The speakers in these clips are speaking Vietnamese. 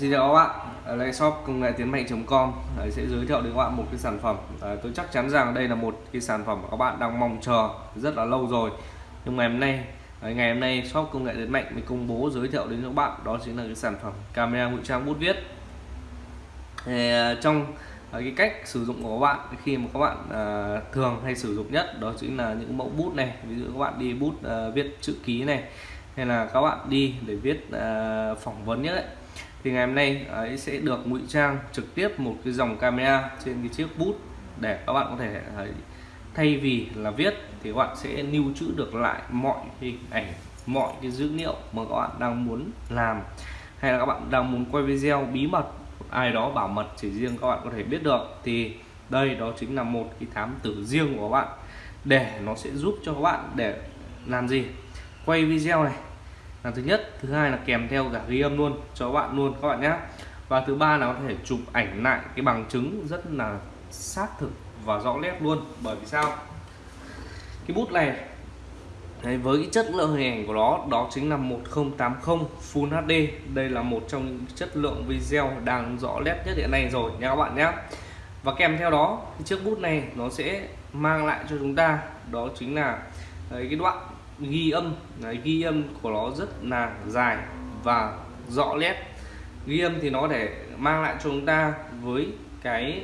Xin chào các bạn, ở đây shop công nghệ tiến mạnh.com sẽ giới thiệu đến các bạn một cái sản phẩm. À, tôi chắc chắn rằng đây là một cái sản phẩm mà các bạn đang mong chờ rất là lâu rồi. Nhưng ngày hôm nay ngày hôm nay shop công nghệ tiến mạnh mới công bố giới thiệu đến các bạn. Đó chính là cái sản phẩm camera ngụy trang bút viết. Thì, à, trong à, cái cách sử dụng của các bạn khi mà các bạn à, thường hay sử dụng nhất đó chính là những mẫu bút này. Ví dụ các bạn đi bút à, viết chữ ký này hay là các bạn đi để viết à, phỏng vấn nhất ấy thì ngày hôm nay ấy sẽ được ngụy trang trực tiếp một cái dòng camera trên cái chiếc bút để các bạn có thể ấy, thay vì là viết thì các bạn sẽ lưu trữ được lại mọi hình ảnh mọi cái dữ liệu mà các bạn đang muốn làm. Hay là các bạn đang muốn quay video bí mật ai đó bảo mật chỉ riêng các bạn có thể biết được thì đây đó chính là một cái thám tử riêng của các bạn. Để nó sẽ giúp cho các bạn để làm gì? Quay video này là thứ nhất thứ hai là kèm theo cả ghi âm luôn cho các bạn luôn các bạn nhé. Và thứ ba là có thể chụp ảnh lại cái bằng chứng rất là xác thực và rõ nét luôn. Bởi vì sao? Cái bút này Đấy, với cái chất lượng hình ảnh của nó đó chính là 1080 Full HD đây là một trong những chất lượng video đang rõ nét nhất hiện nay rồi nha các bạn nhé. Và kèm theo đó chiếc bút này nó sẽ mang lại cho chúng ta đó chính là đấy, cái đoạn ghi âm. Đấy, ghi âm của nó rất là dài và rõ nét. Ghi âm thì nó để mang lại cho chúng ta với cái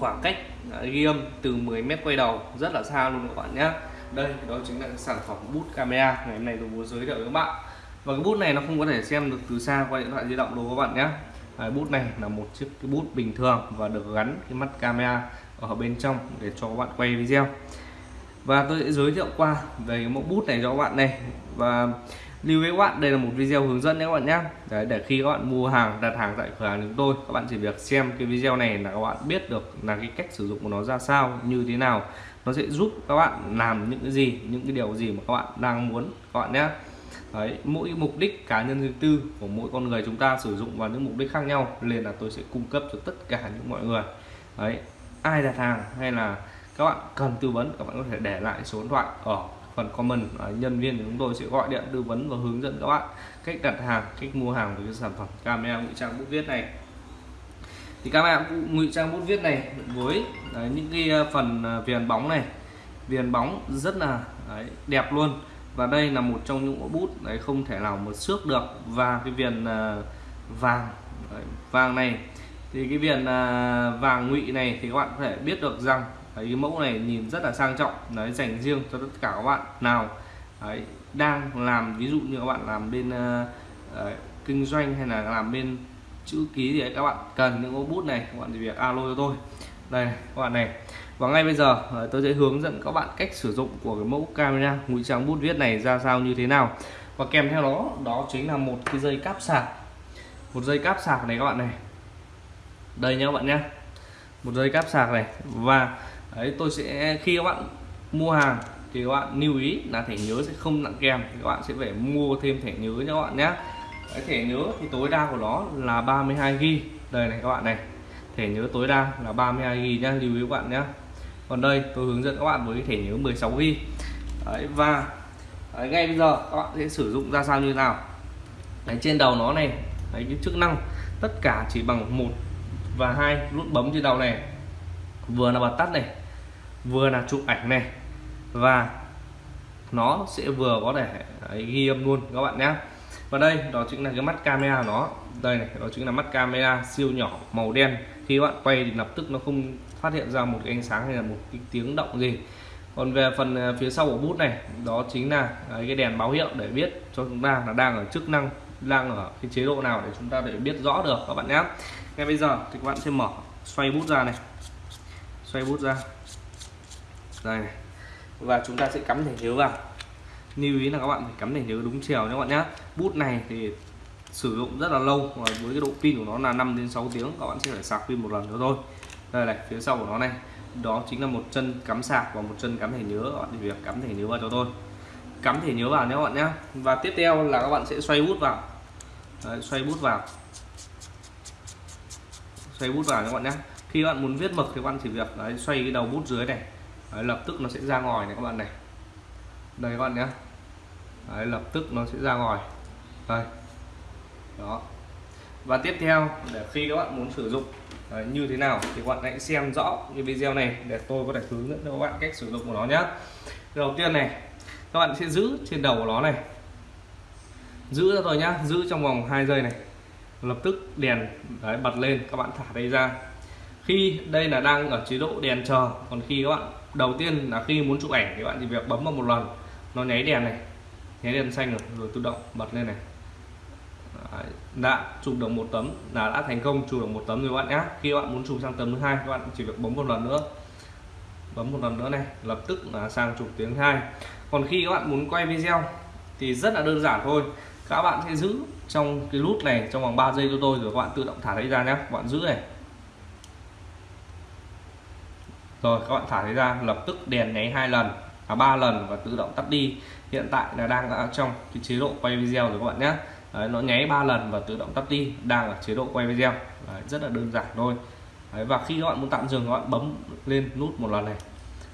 khoảng cách à, ghi âm từ 10 mét quay đầu. Rất là xa luôn các bạn nhé đây đó chính là sản phẩm bút camera. Ngày hôm nay tôi muốn giới thiệu với các bạn. Và cái bút này nó không có thể xem được từ xa qua điện thoại di động đâu các bạn nhé Đấy, bút này là một chiếc cái bút bình thường và được gắn cái mắt camera ở bên trong để cho các bạn quay video và tôi sẽ giới thiệu qua về cái mẫu bút này cho các bạn này. Và lưu với các bạn đây là một video hướng dẫn nhé các bạn nhé. Đấy, để khi các bạn mua hàng đặt hàng tại cửa hàng chúng tôi các bạn chỉ việc xem cái video này là các bạn biết được là cái cách sử dụng của nó ra sao như thế nào. Nó sẽ giúp các bạn làm những cái gì những cái điều gì mà các bạn đang muốn các bạn nhé. Đấy, mỗi mục đích cá nhân riêng tư của mỗi con người chúng ta sử dụng vào những mục đích khác nhau nên là tôi sẽ cung cấp cho tất cả những mọi người. Đấy ai đặt hàng hay là các bạn cần tư vấn các bạn có thể để lại số điện thoại ở phần comment à, nhân viên của chúng tôi sẽ gọi điện tư vấn và hướng dẫn các bạn cách đặt hàng cách mua hàng với cái sản phẩm camera ngụy trang bút viết này. Thì camera ngụy trang bút viết này với đấy, những cái à, phần viền bóng này. Viền bóng rất là đấy, đẹp luôn. Và đây là một trong những mẫu bút đấy không thể nào mà xước được. Và cái viền vàng đấy, vàng này. Thì cái viền vàng ngụy này thì các bạn có thể biết được rằng đấy, cái mẫu này nhìn rất là sang trọng đấy dành riêng cho tất cả các bạn nào đấy, đang làm ví dụ như các bạn làm bên uh, kinh doanh hay là làm bên chữ ký thì các bạn cần những ô bút này các bạn thì việc alo cho tôi. Đây các bạn này. Và ngay bây giờ ờ, tôi sẽ hướng dẫn các bạn cách sử dụng của cái mẫu camera ngụy trang bút viết này ra sao như thế nào. Và kèm theo đó đó chính là một cái dây cáp sạc. Một dây cáp sạc này các bạn này. Đây nhá các bạn nhé một dây cáp sạc này. Và đấy tôi sẽ khi các bạn mua hàng thì các bạn lưu ý là thẻ nhớ sẽ không nặng kèm thì các bạn sẽ phải mua thêm thẻ nhớ cho các bạn nhé. Cái thẻ nhớ thì tối đa của nó là 32 g đây này các bạn này. Thẻ nhớ tối đa là 32 g nhá lưu ý các bạn nhé. Còn đây tôi hướng dẫn các bạn với thẻ nhớ 16 g đấy, và đấy, ngay bây giờ các bạn sẽ sử dụng ra sao như nào? Đấy, trên đầu nó này đấy, cái chức năng tất cả chỉ bằng một và hai nút bấm trên đầu này vừa là bật tắt này vừa là chụp ảnh này. Và nó sẽ vừa có thể đấy, ghi âm luôn các bạn nhé và đây đó chính là cái mắt camera nó. Đây này đó chính là mắt camera siêu nhỏ màu đen. Khi các bạn quay thì lập tức nó không phát hiện ra một cái ánh sáng hay là một cái tiếng động gì. Còn về phần à, phía sau của bút này đó chính là cái đèn báo hiệu để biết cho chúng ta là đang ở chức năng đang ở cái chế độ nào để chúng ta để biết rõ được các bạn nhé ngay bây giờ thì các bạn sẽ mở xoay bút ra này xoay bút ra. Đây này. Và chúng ta sẽ cắm thẻ nhớ vào. Lưu ý là các bạn phải cắm thẻ nhớ đúng chiều nhé các bạn nhé. Bút này thì sử dụng rất là lâu và với cái độ pin của nó là 5 đến 6 tiếng các bạn sẽ phải sạc pin một lần nữa thôi. Đây này phía sau của nó này. Đó chính là một chân cắm sạc và một chân cắm thẻ nhớ các bạn thì việc cắm thẻ nhớ vào cho tôi cắm thẻ nhớ vào nhé các bạn nhé. Và tiếp theo là các bạn sẽ xoay bút vào. Đấy, xoay bút vào. Xoay bút vào các bạn nhé khi bạn muốn viết mực thì bạn chỉ việc đấy, xoay cái đầu bút dưới này. Đấy, lập tức nó sẽ ra ngòi này các bạn này. Đây các bạn nhé đấy, lập tức nó sẽ ra ngòi. Đây. Đó. Và tiếp theo để khi các bạn muốn sử dụng Đấy, như thế nào thì các bạn hãy xem rõ cái video này để tôi có thể hướng dẫn cho các bạn cách sử dụng của nó nhé đầu tiên này các bạn sẽ giữ trên đầu của nó này. Giữ ra rồi nhá giữ trong vòng 2 giây này. Lập tức đèn đấy, bật lên các bạn thả đây ra khi đây là đang ở chế độ đèn chờ còn khi các bạn đầu tiên là khi muốn chụp ảnh thì bạn chỉ việc bấm vào một lần nó nháy đèn này nháy đèn xanh rồi, rồi tự động bật lên này. Đấy, đã chụp được một tấm là đã thành công chụp được một tấm rồi bạn nhé khi bạn muốn chụp sang tấm thứ hai các bạn chỉ việc bấm một lần nữa. Bấm một lần nữa này lập tức là sang chụp tiếng hai. Còn khi các bạn muốn quay video thì rất là đơn giản thôi. Các bạn sẽ giữ trong cái nút này trong vòng 3 giây cho tôi rồi các bạn tự động thả đấy ra nhé các bạn giữ này rồi các bạn thả thấy ra lập tức đèn nháy hai lần à ba lần và tự động tắt đi. Hiện tại là đang ở trong cái chế độ quay video rồi các bạn nhé. Đấy, nó nháy ba lần và tự động tắt đi đang ở chế độ quay video. Đấy, rất là đơn giản thôi. Đấy, và khi các bạn muốn tạm dừng các bạn bấm lên nút một lần này.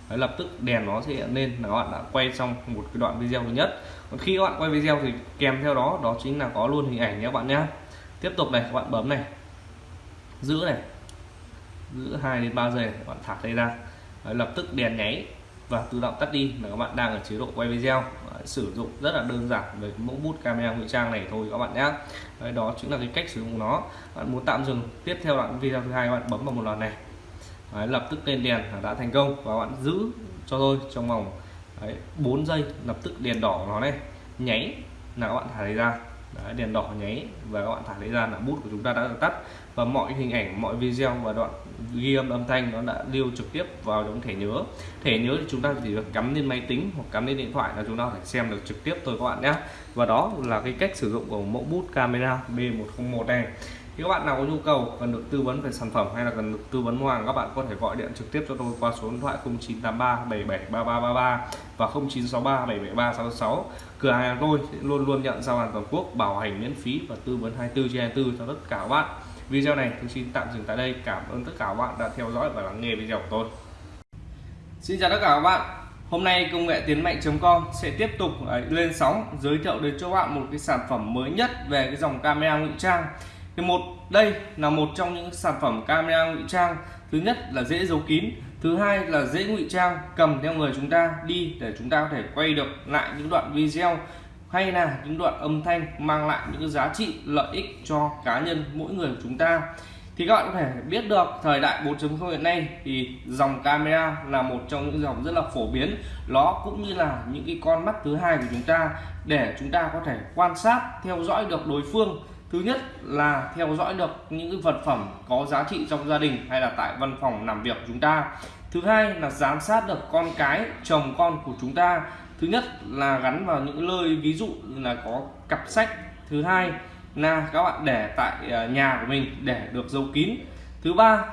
Đấy, lập tức đèn nó sẽ hiện lên là các bạn đã quay xong một cái đoạn video thứ nhất. Còn khi các bạn quay video thì kèm theo đó đó chính là có luôn hình ảnh nhé các bạn nhé. Tiếp tục này các bạn bấm này. Giữ này giữ 2 đến 3 giây các bạn thả tay ra. Đấy, lập tức đèn nháy và tự động tắt đi là các bạn đang ở chế độ quay video. Đấy, sử dụng rất là đơn giản với mẫu bút camera ngụy trang này thôi các bạn nhé. Đấy, đó chính là cái cách sử dụng của nó. Bạn muốn tạm dừng tiếp theo đoạn video thứ hai bạn bấm vào một lần này. Đấy, lập tức lên đèn đã thành công và bạn giữ cho tôi trong vòng Đấy, 4 giây lập tức đèn đỏ nó này nháy là các bạn thả lấy ra. Đấy, đèn đỏ nháy và các bạn thả lấy ra là bút của chúng ta đã được tắt và mọi hình ảnh, mọi video và đoạn ghi âm âm thanh nó đã lưu trực tiếp vào trong thẻ nhớ. Thẻ nhớ thì chúng ta chỉ được cắm lên máy tính hoặc cắm lên điện thoại là chúng ta có thể xem được trực tiếp thôi các bạn nhé. Và đó là cái cách sử dụng của mẫu bút camera B101 này. Thì các bạn nào có nhu cầu, cần được tư vấn về sản phẩm hay là cần được tư vấn hàng, các bạn có thể gọi điện trực tiếp cho tôi qua số điện thoại 0983 773333 và 0963 77366 cửa hàng tôi luôn luôn nhận giao hàng toàn quốc, bảo hành miễn phí và tư vấn 24 trên 24 cho tất cả các bạn video này tôi xin tạm dừng tại đây. Cảm ơn tất cả các bạn đã theo dõi và lắng nghe video của tôi. Xin chào tất cả các bạn. Hôm nay công nghệ tiến mạnh.com sẽ tiếp tục lên sóng, giới thiệu đến cho bạn một cái sản phẩm mới nhất về cái dòng camera ngụy trang. Thì một, đây là một trong những sản phẩm camera ngụy trang. Thứ nhất là dễ giấu kín, thứ hai là dễ ngụy trang, cầm theo người chúng ta đi để chúng ta có thể quay được lại những đoạn video hay là những đoạn âm thanh mang lại những giá trị lợi ích cho cá nhân mỗi người của chúng ta? Thì các bạn có thể biết được, thời đại 4.0 hiện nay thì dòng camera là một trong những dòng rất là phổ biến. Nó cũng như là những cái con mắt thứ hai của chúng ta để chúng ta có thể quan sát, theo dõi được đối phương. Thứ nhất là theo dõi được những cái vật phẩm có giá trị trong gia đình hay là tại văn phòng làm việc của chúng ta. Thứ hai là giám sát được con cái, chồng con của chúng ta thứ nhất là gắn vào những nơi ví dụ như là có cặp sách. Thứ hai là các bạn để tại ờ, nhà của mình để được giấu kín. Thứ ba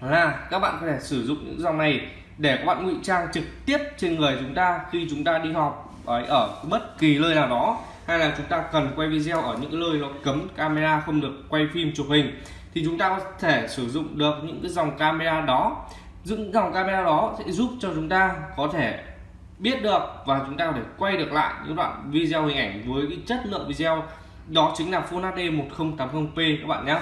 là các bạn có thể sử dụng những dòng này để các bạn ngụy trang trực tiếp trên người chúng ta khi chúng ta đi họp ở bất kỳ nơi nào đó. Hay là chúng ta cần quay video ở những nơi nó cấm camera không được quay phim chụp hình, thì chúng ta có thể sử dụng được những cái dòng camera đó. Những dòng camera đó sẽ giúp cho chúng ta có thể biết được và chúng ta có thể quay được lại những đoạn video hình ảnh với cái chất lượng video đó chính là Full HD 1080p các bạn nhé.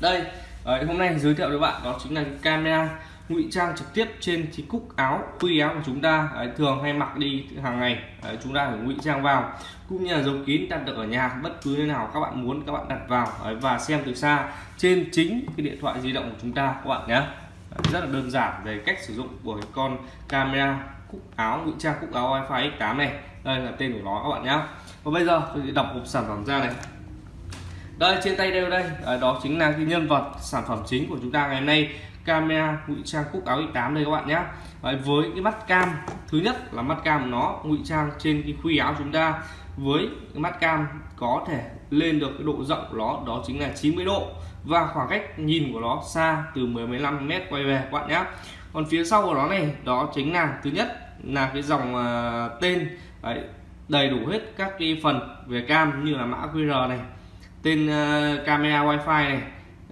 Đây ờ, hôm nay giới thiệu với bạn đó chính là camera ngụy trang trực tiếp trên chiếc cúc áo quy áo của chúng ta. Đấy, thường hay mặc đi hàng ngày đấy, chúng ta phải ngụy trang vào. Cũng như là dấu kín đặt được ở nhà bất cứ nơi nào các bạn muốn các bạn đặt vào. Đấy, và xem từ xa trên chính cái điện thoại di động của chúng ta các bạn nhé. Rất là đơn giản về cách sử dụng của con camera cúc áo, ngụy trang cúc áo wifi x8 này. Đây là tên của nó các bạn nhé và bây giờ tôi sẽ đọc hộp sản phẩm ra này. Đây, trên tay đây. Đây đó chính là cái nhân vật sản phẩm chính của chúng ta ngày hôm nay. Camera ngụy trang cúc áo x8 đây các bạn nhé với cái mắt cam, thứ nhất là mắt cam của nó ngụy trang trên cái khuy áo chúng ta. Với cái mắt cam có thể lên được cái độ rộng của nó, đó chính là 90 độ. Và khoảng cách nhìn của nó xa từ 10 15 mét quay về các bạn nhé còn phía sau của nó này, đó chính là, thứ nhất là cái dòng uh, tên đấy, đầy đủ hết các cái phần về cam như là mã QR này tên uh, camera wifi này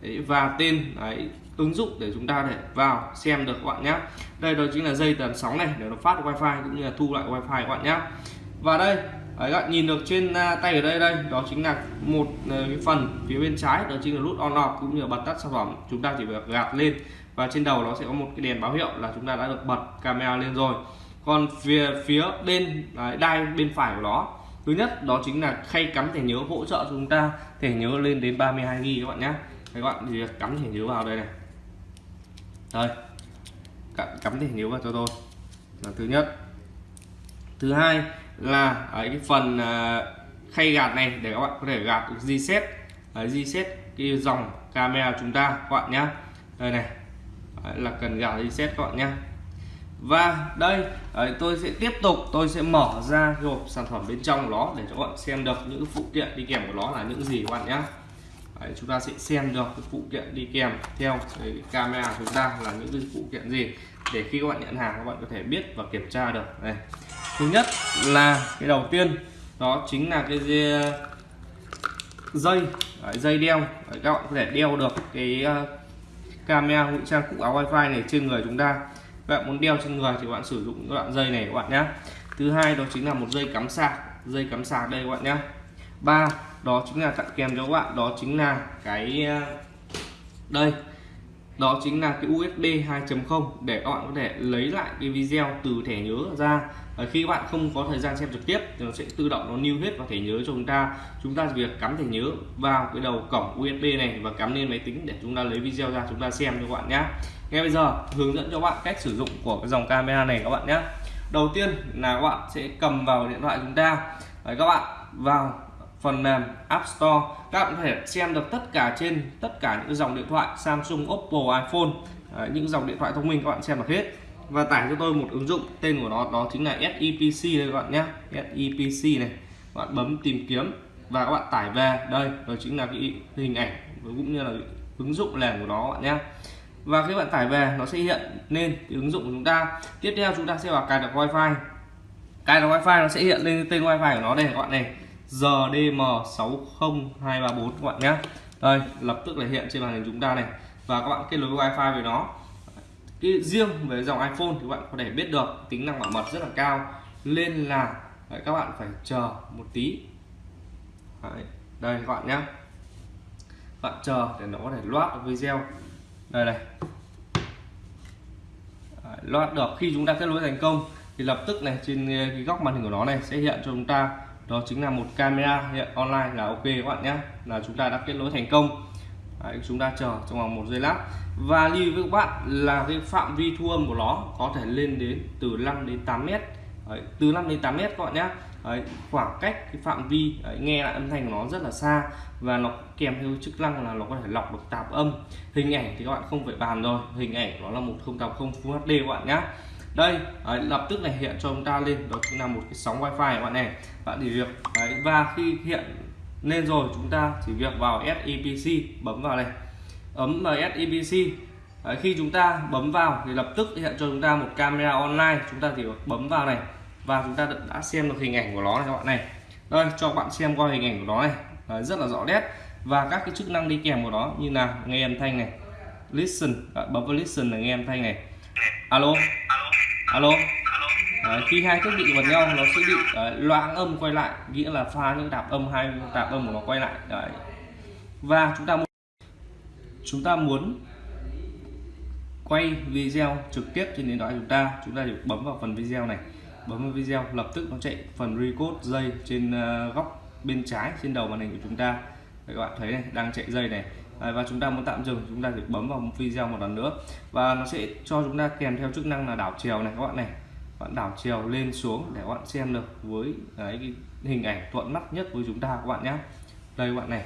đấy, và tên đấy, ứng dụng để chúng ta để vào xem được các bạn nhé đây đó chính là dây tần sóng này để nó phát wifi cũng như là thu lại wifi các bạn nhé và đây Đấy, các bạn nhìn được trên ờ, tay ở đây đây đó chính là một cái phần phía bên trái đó chính là nút on off cũng như là bật tắt sản phẩm. Chúng ta chỉ việc gạt lên và trên đầu nó sẽ có một cái đèn báo hiệu là chúng ta đã được bật camera lên rồi còn phía phía bên đấy, đai bên phải của nó. Thứ nhất đó chính là khay cắm thẻ nhớ hỗ trợ chúng ta. Thẻ nhớ lên đến 32 GB các bạn nhé các bạn thì cắm thẻ nhớ vào đây này. Đây cắm thẻ nhớ vào cho tôi. Là thứ nhất. Thứ hai là ở cái phần à, khay gạt này để các bạn có thể gạt được reset. Reset cái dòng camera chúng ta các bạn nhé đây này. Là cần gạt reset các bạn nhé và đây đấy, tôi sẽ tiếp tục tôi sẽ mở ra cái hộp sản phẩm bên trong của nó để cho các bạn xem được những phụ kiện đi kèm của nó là những gì các bạn nhé đấy, chúng ta sẽ xem được cái phụ kiện đi kèm theo cái camera chúng ta là những cái phụ kiện gì để khi các bạn nhận hàng các bạn có thể biết và kiểm tra được. Này thứ nhất là cái đầu tiên đó chính là cái dây. Dây đeo. Đấy, các bạn có thể đeo được cái uh, camera ngụy trang cục áo wifi này trên người chúng ta các bạn muốn đeo trên người thì bạn sử dụng cái đoạn dây này các bạn nhé thứ hai đó chính là một dây cắm sạc. Dây cắm sạc đây các bạn nhé ba, đó chính là tặng kèm cho các bạn. Đó chính là cái ờ, đây. Đó chính là cái USB 2.0 để các bạn có thể lấy lại cái video từ thẻ nhớ ra. Và khi các bạn không có thời gian xem trực tiếp thì nó sẽ tự động nó lưu hết vào thẻ nhớ cho chúng ta. Chúng ta việc cắm thẻ nhớ vào cái đầu cổng USB này và cắm lên máy tính để chúng ta lấy video ra chúng ta xem cho các bạn nhé ngay bây giờ hướng dẫn cho các bạn cách sử dụng của cái dòng camera này các bạn nhé. Đầu tiên là các bạn sẽ cầm vào điện thoại chúng ta. Đấy, các bạn vào phần mềm App Store. Các bạn có thể xem được tất cả trên tất cả những dòng điện thoại Samsung, Oppo, iPhone. Đấy, những dòng điện thoại thông minh các bạn xem được hết. Và tải cho tôi một ứng dụng tên của nó đó chính là SEPC đây các bạn nhé. SEPC này các bạn bấm tìm kiếm và các bạn tải về. Đây đó chính là cái hình ảnh cũng như là ứng dụng nền của nó các bạn nhé và khi bạn tải về nó sẽ hiện lên cái ứng dụng của chúng ta. Tiếp theo chúng ta sẽ vào cài đặt wifi. Cài đặt wifi nó sẽ hiện lên tên wifi của nó đây các bạn này. GDM60234 các bạn nhé đây lập tức là hiện trên màn hình chúng ta này. Và các bạn kết nối wifi với nó. Cái riêng về dòng iPhone thì các bạn có thể biết được tính năng bảo mật rất là cao. Nên là đấy, các bạn phải chờ một tí. Đấy, đây các bạn nhé bạn chờ để nó có thể loát được video đây này. Đấy, loát được. Khi chúng ta kết nối thành công thì lập tức này trên ờ, cái góc màn hình của nó này sẽ hiện cho chúng ta. Đó chính là một camera hiện online là ok các bạn nhé. Là chúng ta đã kết nối thành công. Đấy, chúng ta chờ trong vòng một giây lát. Và lưu với các bạn là cái phạm vi thu âm của nó có thể lên đến từ 5 đến 8 mét. Đấy, từ 5 đến 8 mét các bạn nhé Đấy, khoảng cách cái phạm vi đấy, nghe lại âm thanh của nó rất là xa và nó kèm theo chức năng là nó có thể lọc được tạp âm. Hình ảnh thì các bạn không phải bàn rồi hình ảnh nó là 1080 Full HD các bạn nhé đây đấy, lập tức này hiện cho chúng ta lên đó chính là một cái sóng wifi các bạn này. Bạn chỉ việc đấy, và khi hiện lên rồi chúng ta chỉ việc vào SEPC bấm vào này ấm vào SEPC đấy, khi chúng ta bấm vào thì lập tức hiện cho chúng ta một camera online chúng ta chỉ bấm vào này và chúng ta đã xem được hình ảnh của nó này các bạn này. Đây cho các bạn xem qua hình ảnh của nó này. Đấy, rất là rõ nét. Và các cái chức năng đi kèm của nó như là nghe âm thanh này listen à, bấm vào listen là nghe âm thanh này. Alo? Alo? Đấy, khi hai thiết bị gần nhau nó sẽ bị đấy, loãng âm quay lại nghĩa là pha những tạp âm hai tạp âm của nó quay lại. Đấy. và chúng ta muốn chúng ta muốn quay video trực tiếp trên điện thoại chúng ta chúng ta chỉ bấm vào phần video này bấm vào video lập tức nó chạy phần record dây trên ờ, góc bên trái trên đầu màn hình của chúng ta. Đấy, các bạn thấy này đang chạy dây này. Đấy, và chúng ta muốn tạm dừng chúng ta phải bấm vào một video một lần nữa. Và nó sẽ cho chúng ta kèm theo chức năng là đảo chiều này các bạn này. Bạn đảo chiều lên xuống để các bạn xem được với đấy, cái hình ảnh thuận mắt nhất với chúng ta các bạn nhé đây các bạn này.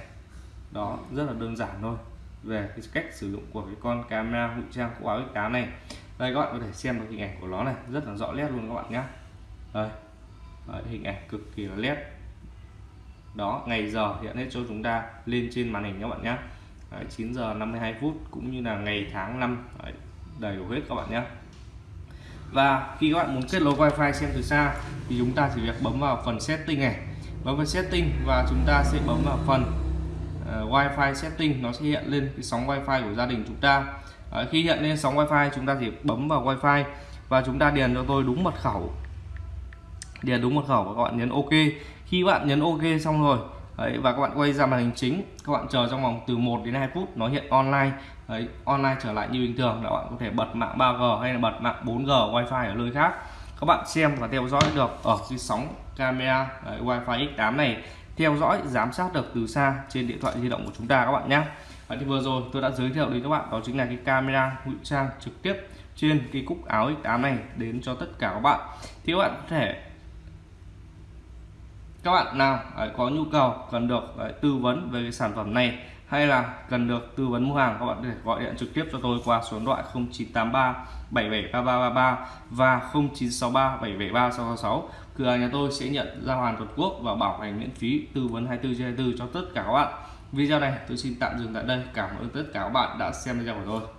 Đó rất là đơn giản thôi. Về cái cách sử dụng của cái con camera ngụy trang của áo cá này. Đây các bạn có thể xem được hình ảnh của nó này rất là rõ nét luôn các bạn nhé đây đấy, hình ảnh cực kỳ là nét. Đó ngày giờ hiện hết cho chúng ta lên trên màn hình các bạn nhé. Đấy, 9 giờ 52 phút cũng như là ngày tháng năm. Đấy, đầy đủ hết các bạn nhé. Và khi các bạn muốn kết nối wifi xem từ xa thì chúng ta chỉ việc bấm vào phần setting này. Bấm vào setting và chúng ta sẽ bấm vào phần uh, wifi setting. Nó sẽ hiện lên cái sóng wifi của gia đình chúng ta. Đấy, khi hiện lên sóng wifi chúng ta chỉ bấm vào wifi và chúng ta điền cho tôi đúng mật khẩu điền đúng mật khẩu và các bạn nhấn ok. Khi bạn nhấn ok xong rồi Đấy, và các bạn quay ra màn hình chính các bạn chờ trong vòng từ 1 đến 2 phút nó hiện online. Đấy, online trở lại như bình thường các bạn có thể bật mạng 3G hay là bật mạng 4G wifi ở nơi khác. Các bạn xem và theo dõi được ở cái sóng camera Đấy, wifi X8 này. Theo dõi giám sát được từ xa trên điện thoại di động của chúng ta các bạn nhé. Và thì vừa rồi tôi đã giới thiệu đến các bạn đó chính là cái camera ngụy trang trực tiếp trên cái cúc áo X8 này đến cho tất cả các bạn. Thì các bạn có thể các bạn nào có nhu cầu, cần được tư vấn về cái sản phẩm này hay là cần được tư vấn mua hàng, các bạn có thể gọi điện trực tiếp cho tôi qua số điện thoại 0983 773333 và 0963 773666. cửa hàng nhà tôi sẽ nhận giao hàng toàn quốc và bảo hành miễn phí tư vấn 24 trên 24 cho tất cả các bạn. Video này tôi xin tạm dừng tại đây. Cảm ơn tất cả các bạn đã xem video của tôi.